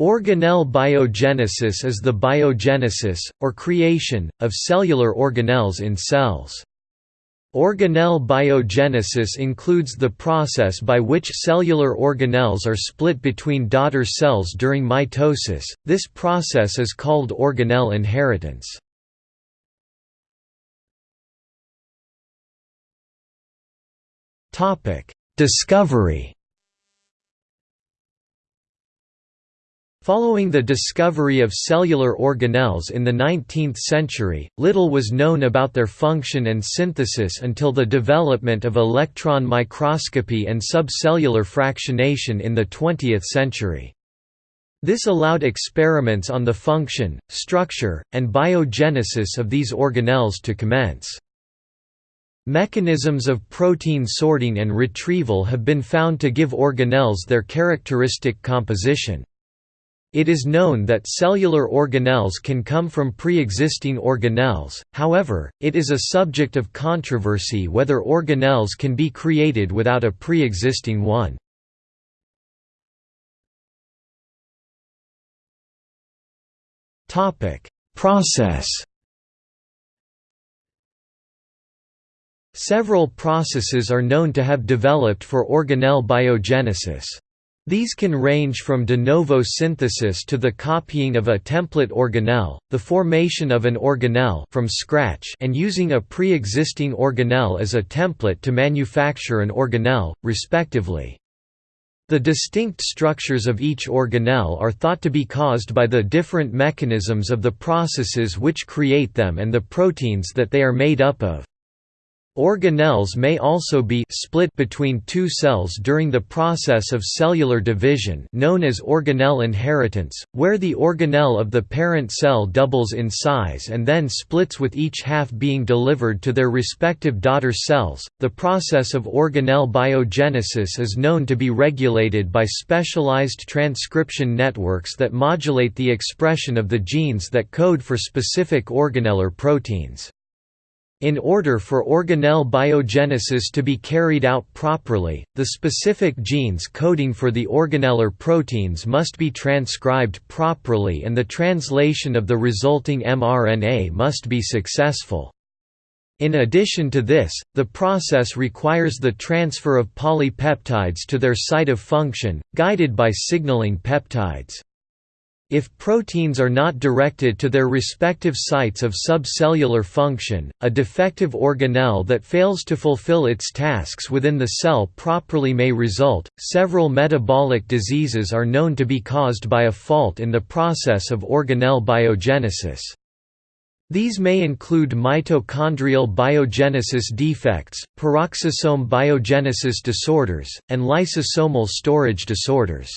Organelle biogenesis is the biogenesis, or creation, of cellular organelles in cells. Organelle biogenesis includes the process by which cellular organelles are split between daughter cells during mitosis, this process is called organelle inheritance. Discovery Following the discovery of cellular organelles in the 19th century, little was known about their function and synthesis until the development of electron microscopy and subcellular fractionation in the 20th century. This allowed experiments on the function, structure, and biogenesis of these organelles to commence. Mechanisms of protein sorting and retrieval have been found to give organelles their characteristic composition. It is known that cellular organelles can come from pre-existing organelles, however, it is a subject of controversy whether organelles can be created without a pre-existing one. Process Several processes are known to have developed for organelle biogenesis. These can range from de novo synthesis to the copying of a template organelle, the formation of an organelle from scratch and using a pre-existing organelle as a template to manufacture an organelle, respectively. The distinct structures of each organelle are thought to be caused by the different mechanisms of the processes which create them and the proteins that they are made up of. Organelles may also be split between two cells during the process of cellular division known as organelle inheritance, where the organelle of the parent cell doubles in size and then splits with each half being delivered to their respective daughter cells. The process of organelle biogenesis is known to be regulated by specialized transcription networks that modulate the expression of the genes that code for specific organellar proteins. In order for organelle biogenesis to be carried out properly, the specific genes coding for the organellar proteins must be transcribed properly and the translation of the resulting mRNA must be successful. In addition to this, the process requires the transfer of polypeptides to their site of function, guided by signaling peptides. If proteins are not directed to their respective sites of subcellular function, a defective organelle that fails to fulfill its tasks within the cell properly may result. Several metabolic diseases are known to be caused by a fault in the process of organelle biogenesis. These may include mitochondrial biogenesis defects, peroxisome biogenesis disorders, and lysosomal storage disorders.